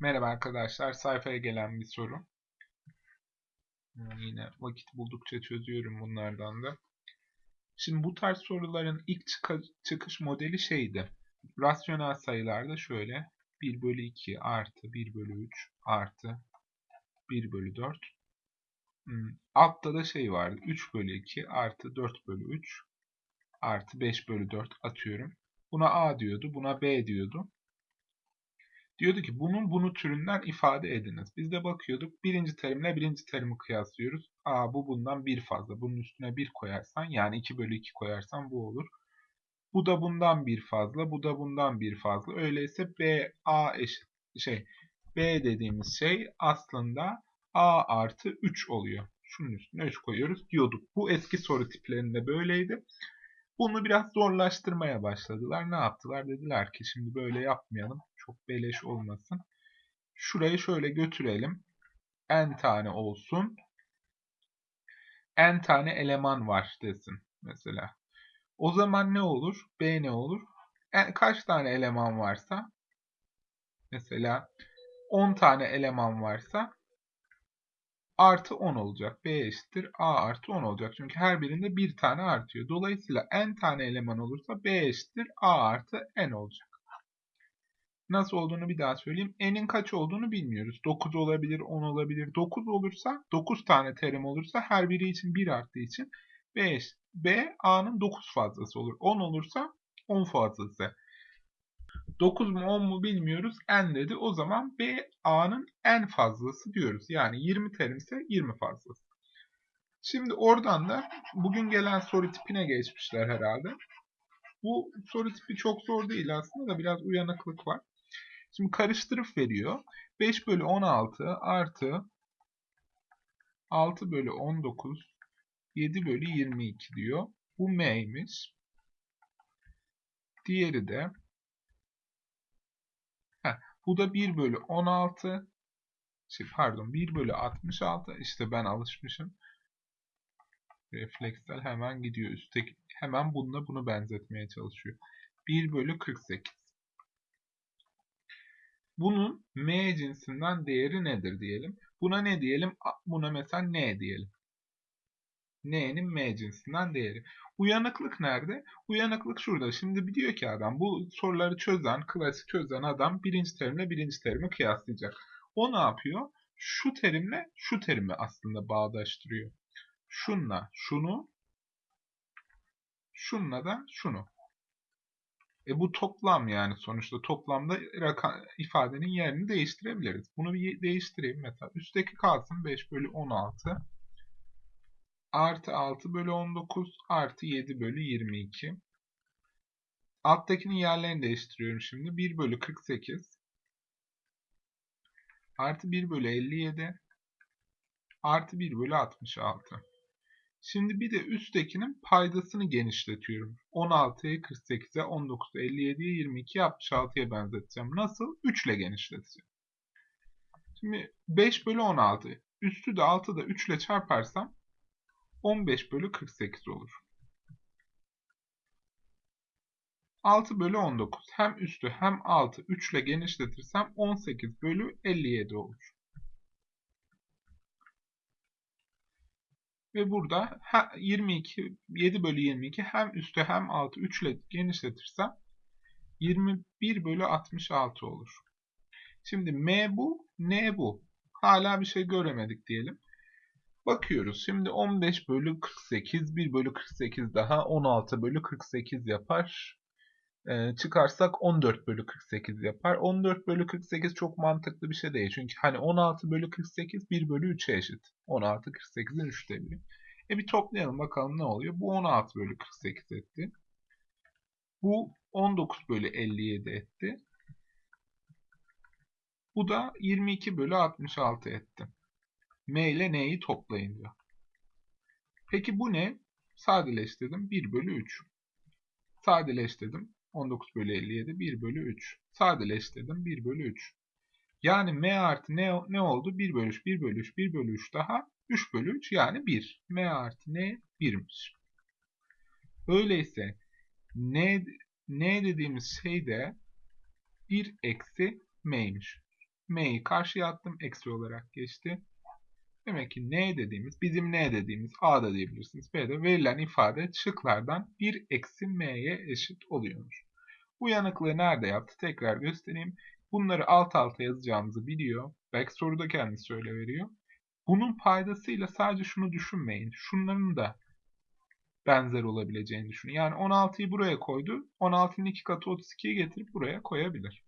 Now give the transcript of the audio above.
Merhaba arkadaşlar, sayfaya gelen bir soru. Ee, Yine vakit buldukça çözüyorum bunlardan da. Şimdi bu tarz soruların ilk çıkış modeli şeydi. Rasyonel sayılarda şöyle 1 bölü 2 artı 1 bölü 3 artı 1 bölü 4. Hmm, Altta da şey vardı. 3 bölü 2 artı 4 bölü 3 artı 5 bölü 4 atıyorum. Buna A diyordu, buna B diyordu. Diyordu ki bunun bunu türünden ifade ediniz. Biz de bakıyorduk birinci terimle birinci terimi kıyaslıyoruz. A bu bundan bir fazla. Bunun üstüne bir koyarsan yani 2 bölü 2 koyarsan bu olur. Bu da bundan bir fazla. Bu da bundan bir fazla. Öyleyse B A eşit şey B dediğimiz şey aslında A artı 3 oluyor. Şunun üstüne 3 koyuyoruz diyorduk. Bu eski soru tiplerinde böyleydi. Bunu biraz zorlaştırmaya başladılar. Ne yaptılar? Dediler ki şimdi böyle yapmayalım. Çok beleş olmasın. Şurayı şöyle götürelim. N tane olsun. N tane eleman var desin mesela. O zaman ne olur? B ne olur? N- kaç tane eleman varsa mesela 10 tane eleman varsa artı 10 olacak. B eşittir A artı 10 olacak. Çünkü her birinde bir tane artıyor. Dolayısıyla n tane eleman olursa B eşittir A artı n olacak. Nasıl olduğunu bir daha söyleyeyim. N'in kaç olduğunu bilmiyoruz. 9 olabilir, 10 olabilir. 9 olursa, 9 tane terim olursa her biri için 1 arttığı için B, eş- B A'nın 9 fazlası olur. 10 olursa 10 fazlası. 9 mu 10 mu bilmiyoruz. N dedi. O zaman B A'nın en fazlası diyoruz. Yani 20 terim ise 20 fazlası. Şimdi oradan da bugün gelen soru tipine geçmişler herhalde. Bu soru tipi çok zor değil aslında da biraz uyanıklık var. Şimdi karıştırıp veriyor. 5 bölü 16 artı 6 bölü 19 7 bölü 22 diyor. Bu m'ymiş. Diğeri de heh, bu da 1 bölü 16 şey, pardon 1 bölü 66 işte ben alışmışım. Refleksel hemen gidiyor üstteki hemen bununla bunu benzetmeye çalışıyor. 1 bölü 48. Bunun m cinsinden değeri nedir diyelim. Buna ne diyelim? Buna mesela n diyelim. n'nin m cinsinden değeri. Uyanıklık nerede? Uyanıklık şurada. Şimdi diyor ki adam bu soruları çözen, klasik çözen adam birinci terimle birinci terimi kıyaslayacak. O ne yapıyor? Şu terimle şu terimi aslında bağdaştırıyor. Şunla şunu, şunla da şunu. E bu toplam yani sonuçta toplamda rakam, ifadenin yerini değiştirebiliriz. Bunu bir değiştireyim mesela. Üstteki kalsın 5 bölü 16 artı 6 bölü 19 artı 7 bölü 22. Alttakinin yerlerini değiştiriyorum şimdi. 1 bölü 48 artı 1 bölü 57 artı 1 bölü 66. Şimdi bir de üsttekinin paydasını genişletiyorum. 16'yı 48'e, 19'u 57'ye, 22'yi 66'ya benzeteceğim. Nasıl? 3 ile genişleteceğim. Şimdi 5 bölü 16. Üstü de 6 da 3 ile çarparsam 15 bölü 48 olur. 6 bölü 19. Hem üstü hem altı 3 ile genişletirsem 18 bölü 57 olur. Ve burada 22, 7 bölü 22 hem üstü hem altı 3 ile genişletirsem 21 bölü 66 olur. Şimdi m bu, n bu. Hala bir şey göremedik diyelim. Bakıyoruz. Şimdi 15 bölü 48, 1 bölü 48 daha 16 bölü 48 yapar. Ee, çıkarsak 14 bölü 48 yapar. 14 bölü 48 çok mantıklı bir şey değil. Çünkü hani 16 bölü 48 1 bölü 3'e eşit. 16 48'in 3'te biri. E bir toplayalım bakalım ne oluyor. Bu 16 bölü 48 etti. Bu 19 bölü 57 etti. Bu da 22 bölü 66 etti. M ile N'yi toplayın diyor. Peki bu ne? Sadeleştirdim. 1 bölü 3. Sadeleştirdim. 19 bölü 57 1 bölü 3. Sadeleştirdim 1 bölü 3. Yani M artı ne, ne oldu? 1 bölü 3, 1 bölü 3, 1 bölü 3 daha 3 bölü 3 yani 1. M artı N 1'miş. Öyleyse N, N dediğimiz şey de 1 eksi M'ymiş. m'yi karşıya attım. Eksi olarak geçti. Demek ki n dediğimiz, bizim n dediğimiz a da diyebilirsiniz. B'de verilen ifade şıklardan 1 eksi m'ye eşit oluyormuş. Bu yanıklığı nerede yaptı? Tekrar göstereyim. Bunları alt alta yazacağımızı biliyor. Belki soruda kendisi öyle veriyor. Bunun paydasıyla sadece şunu düşünmeyin. Şunların da benzer olabileceğini düşünün. Yani 16'yı buraya koydu. 16'nın 2 katı 32'yi getirip buraya koyabilir.